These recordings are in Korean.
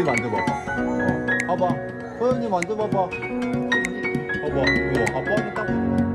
니 만져봐봐. 어, 봐봐. 소연이 만져봐봐. 봐봐. 이거 아빠한테 딱.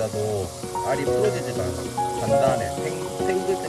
맞아도 알이 부러지지가 않아. 단단해. 탱, 탱글